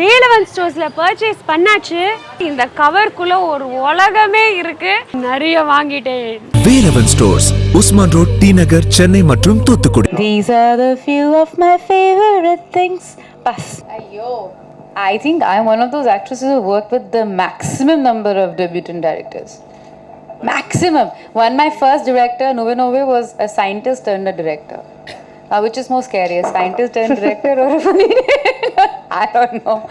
Velavan ஸ்டோர்ஸ்ல purchase பண்ணாச்சு இந்த கவர்க்குள்ள ஒரு உலகமே இருக்கு நிறைய வாங்கிட்டேன் Velavan Stores Usman Road T Nagar Chennai மற்றும் Thoothukudi These are the few of my favorite things. Bas. I think I'm one of those actresses who worked with the maximum number of debutant directors. Maximum. One, my first director, Nove Nove, was a scientist turned a director. Uh, which is more scary, a scientist turned director or a funny I don't know.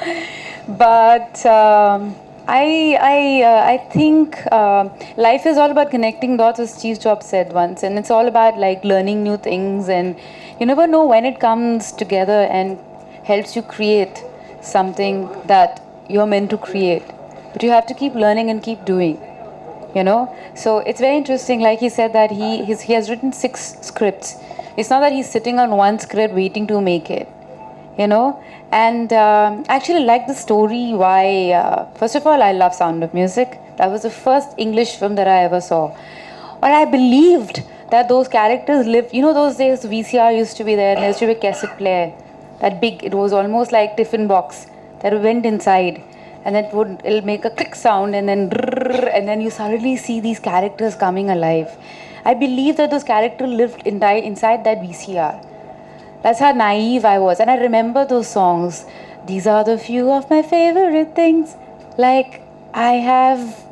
But um, I, I, uh, I think uh, life is all about connecting dots, as Steve Jobs said once, and it's all about like learning new things, and you never know when it comes together and helps you create something that you're meant to create. But you have to keep learning and keep doing you know so it's very interesting like he said that he he has written six scripts it's not that he's sitting on one script waiting to make it you know? And um, actually like the story why uh, first of all i love sound of music. That was the first english film that i ever saw. Or i believed that those characters lived you know those days vcr used to be there there used to be a cassette player? That big it was almost like tiffin box that went inside and it would it'll make a click sound and then and then you suddenly see these characters coming alive. I believe that those characters lived in, inside that vcr that's how naive I was. And I remember those songs. These are the few of my favorite things. Like I have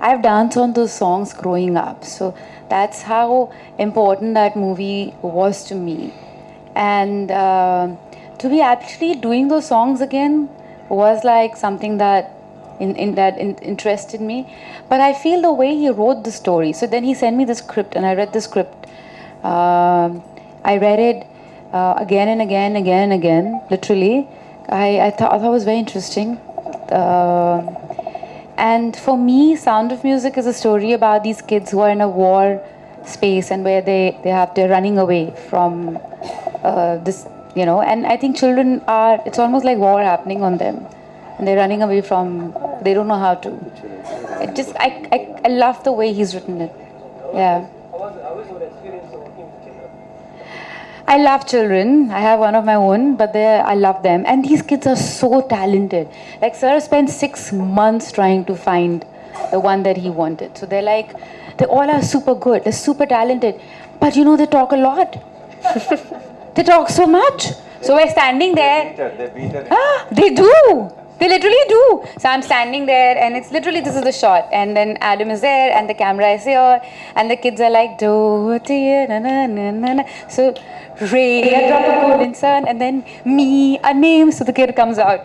I've danced on those songs growing up. So that's how important that movie was to me. And uh, to be actually doing those songs again was like something that in, in that in, interested me. But I feel the way he wrote the story. So then he sent me the script, and I read the script. Um I read it uh, again and again, again and again, literally. I, I, thought, I thought it was very interesting. Uh, and for me, Sound of Music is a story about these kids who are in a war space and where they, they have they're running away from uh, this, you know. And I think children are, it's almost like war happening on them. And they're running away from, they don't know how to. It just, I, I, I love the way he's written it. Yeah. I love children. I have one of my own, but I love them. And these kids are so talented. Like Sir spent six months trying to find the one that he wanted. So they're like, they all are super good. They're super talented. But you know, they talk a lot. they talk so much. So we're standing there. Ah, they do. They literally do. So I'm standing there, and it's literally this is the shot, and then Adam is there, and the camera is here, and the kids are like do na na na na na. So Ray, a drop of golden sun, and then me, a name. So the kid comes out,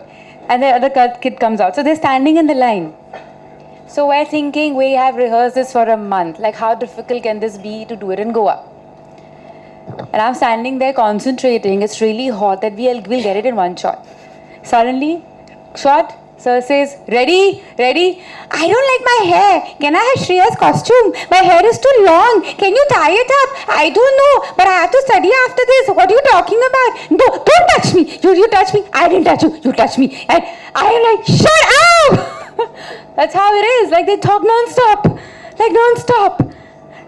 and the other kid comes out. So they're standing in the line. So we're thinking we have rehearsed this for a month. Like how difficult can this be to do it in Goa? And I'm standing there concentrating. It's really hot that we'll, we'll get it in one shot. Suddenly, shot. Sir says, ready, ready. I don't like my hair. Can I have Shreya's costume? My hair is too long. Can you tie it up? I don't know, but I have to study after this. What are you talking about? No, don't touch me. You, you touch me. I didn't touch you. You touch me. And I am like, shut up. That's how it is. Like they talk non-stop. Like non-stop.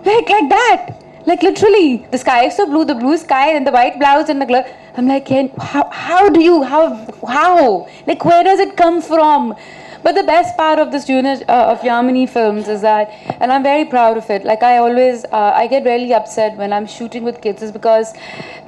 Like like that. Like literally, the sky is so blue, the blue sky and the white blouse and the glove. I'm like, how, how do you, how, how? Like, where does it come from? But the best part of this unit uh, of Yamini films is that, and I'm very proud of it. Like I always, uh, I get really upset when I'm shooting with kids, is because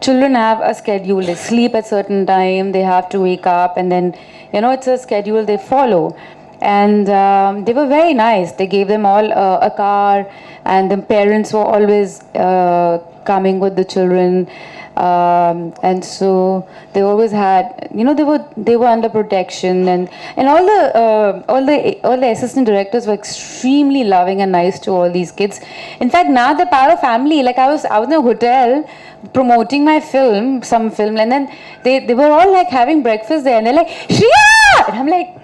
children have a schedule. They sleep at certain time, they have to wake up, and then, you know, it's a schedule they follow and um, they were very nice. They gave them all uh, a car, and the parents were always uh, coming with the children, um, and so they always had, you know, they were they were under protection, and and all the uh, all the all the assistant directors were extremely loving and nice to all these kids. In fact, now the power of family. Like I was I was in a hotel promoting my film, some film, and then they they were all like having breakfast there, and they're like, Shriya, and I'm like.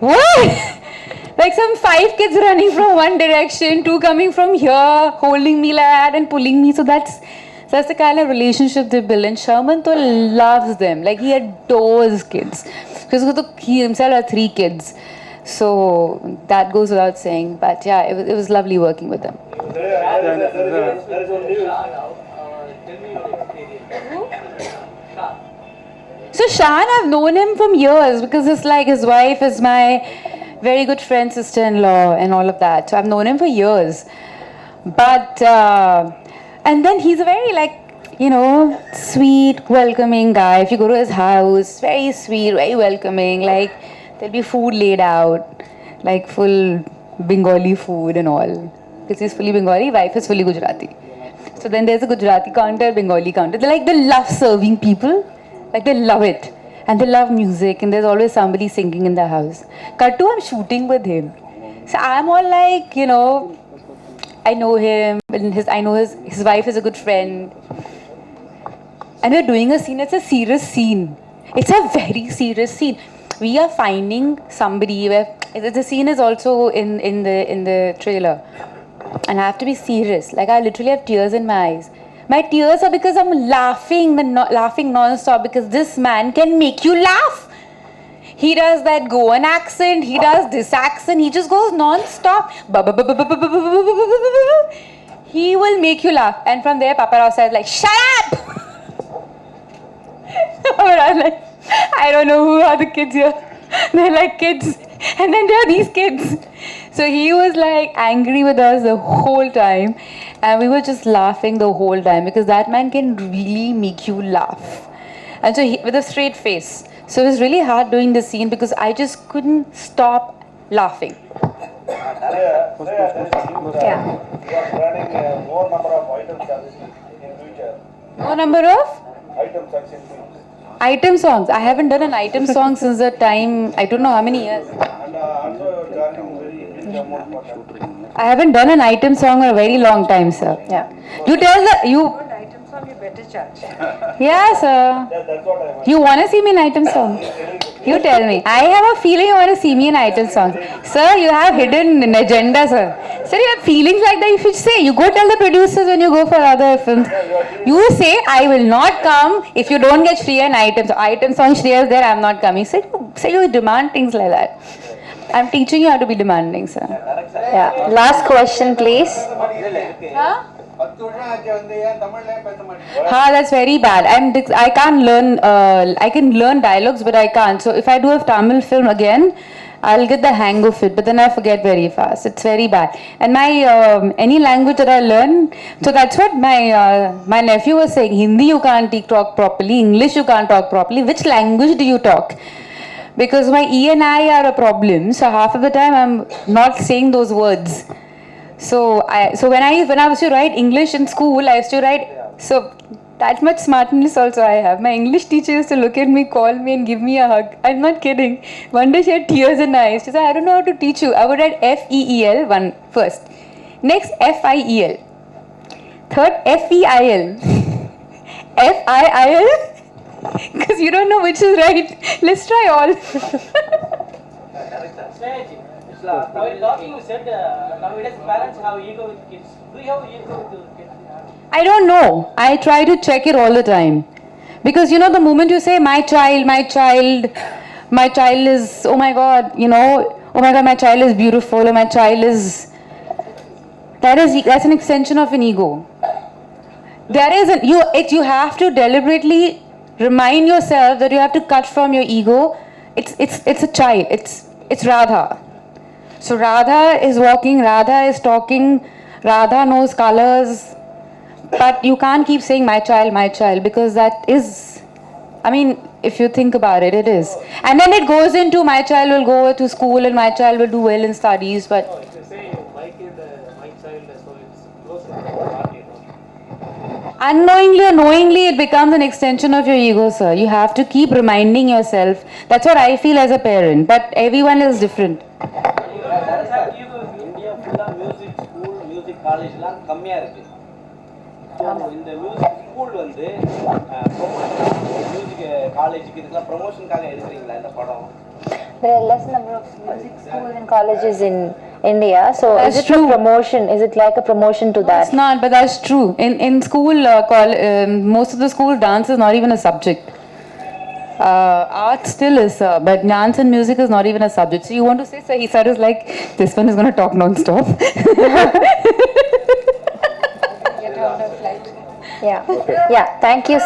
What? like some five kids running from one direction, two coming from here, holding me like that and pulling me. So that's that's the kind of relationship they build. And Sharman to loves them. Like he adores kids. Because he himself had three kids. So that goes without saying. But yeah, it was, it was lovely working with them. So Shaan, I've known him from years because it's like his wife is my very good friend, sister-in-law, and all of that. So I've known him for years. But uh, and then he's a very like you know sweet, welcoming guy. If you go to his house, very sweet, very welcoming. Like there'll be food laid out, like full Bengali food and all. Because he's fully Bengali, wife is fully Gujarati. So then there's a Gujarati counter, Bengali counter. They're like they love serving people, like they love it, and they love music. And there's always somebody singing in the house. Kattu, I'm shooting with him, so I'm all like, you know, I know him, and his I know his his wife is a good friend, and we're doing a scene. It's a serious scene. It's a very serious scene. We are finding somebody where the scene is also in in the in the trailer and I have to be serious. Like I literally have tears in my eyes. My tears are because I'm laughing, no- laughing non-stop because this man can make you laugh. He does that Goan accent. He does this accent. He just goes non-stop. He will make you laugh. And from there, Papa Rao says like, "Shut up!" I'm like, I don't know who are the kids here. They're like kids. And then there are these kids. So he was like angry with us the whole time. And we were just laughing the whole time because that man can really make you laugh. And so he, with a straight face. So it was really hard doing the scene because I just couldn't stop laughing. Yeah. Yeah. You are planning uh, more number of items as in future. No number of Items as in future. item songs. I haven't done an item song since the time, I don't know how many years. And also you are charging very big amount for that. I haven't done an item song in a very long time, sir. Yeah. You tell the you. Want item song, you better charge. Yeah, sir. That, that's what I want. You want to see me in item song? You tell me. I have a feeling you want to see me in item song. Sir, you have hidden an agenda, sir. Sir, you have feelings like that. If you say. You go tell the producers when you go for other films. You say, I will not come if you don't get Shriya in item song. Item song Shriya is there, I'm not coming. Say, say you demand things like that. I'm teaching you how to be demanding, sir. Yeah. Last question, please. Huh? Ha, that's very bad. I'm I can't learn. Uh, I can learn dialogues, but I can't. So if I do a Tamil film again, I'll get the hang of it, but then I forget very fast. It's very bad. And my um, any language that I learn, so that's what my uh, my nephew was saying. Hindi you can't talk properly. English you can't talk properly. Which language do you talk? Because my E and I are a problem. So half of the time I'm not saying those words. So I so when I when I was to write English in school, I used to write so that much smartness also I have. My English teacher used to look at me, call me, and give me a hug. I'm not kidding. One day she had tears in her eyes. She said, "I don't know how to teach you." I would write F E E L one first, next F I E L, third F E I L, F I I L. Because you don't know which is right. Let's try all. I don't know. I try to check it all the time. Because you know, the moment you say, my child, my child, my child is, oh my god, you know, oh my god, my child is beautiful, or my child is. That is, that's an extension of an ego. There is, an, you, it, you have to deliberately remind yourself that you have to cut from your ego. It's, it's, it's a child, it's, it's Radha. So Radha is walking, Radha is talking, Radha knows colors, but you can't keep saying my child, my child, because that is, I mean, if you think about it, it is. And then it goes into my child will go to school and my child will do well in studies, but unknowingly or knowingly, it becomes an extension of your ego, sir. You have to keep reminding yourself. That's what I feel as a parent, but everyone is different. Parents எல்லாம் கம்மியா இருக்கு. இந்த music school வந்து music காலேஜுக்கு இதுக்கெல்லாம் ப்ரொமோஷனுக்காக எடுக்கிறீங்களா இந்த படம் There are less number of music schools and colleges in India, so That's is it true. a promotion? Is it like a promotion to that? It's not, but that's true. In in school, uh, col- um, most of the school dance is not even a subject. Uh, art still is, uh, but dance and music is not even a subject. So you want to say, sir, he said is like this one is going to talk non-stop. Yeah. Yeah. Thank you.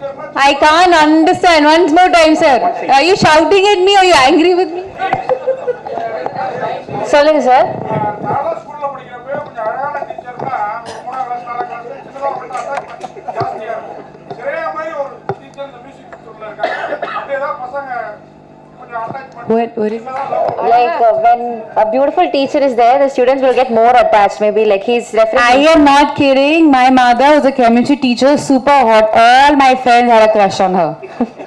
I can't understand. Once more time, sir. Are you shouting at me or are you angry with me? சொல்லுங்க sir நானும் ஸ்கூல்ல படிக்கிறப்ப கொஞ்சம் அழகான டீச்சர்னா ஒரு மூணாம் class நாலாம் class சின்னதாக மட்டும் அட்டாச்மெண்ட் ஜாஸ்தியா இருக்கும் சிறையா மாதிரி ஒரு டீச்சர் இந்த மியூசிக் ஸ்கூல்ல இருக்காங்க அப்படி ஏதாவது பசங்க கொஞ்சம் attachment What, what is like uh, when a beautiful teacher is there the students will get more attached maybe like he's referring I am not kidding. My mother was a chemistry teacher, super hot. All my friends had a crush on her.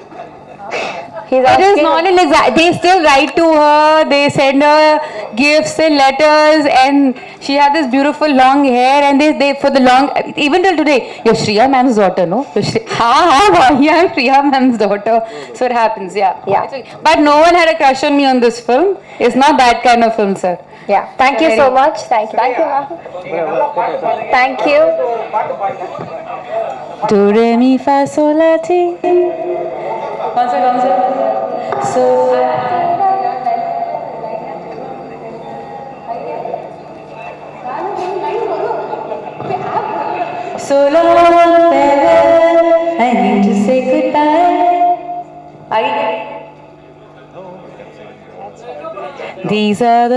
he's It is not an exact. They still write to her. They send her gifts and letters, and she had this beautiful long hair. And they, they for the long, even till today, you're Shriya ma'am's daughter, no? You're Shri- ha ha ha. Yeah, I'm Shriya ma'am's daughter. So it happens, yeah. Yeah. Okay. But no one had a crush on me on this film. It's not that kind of film, sir. yeah thank you so much thank you thank you ma'am thank you Do re mi fa sol la ti. So. So long, farewell. I need to say goodbye. These are the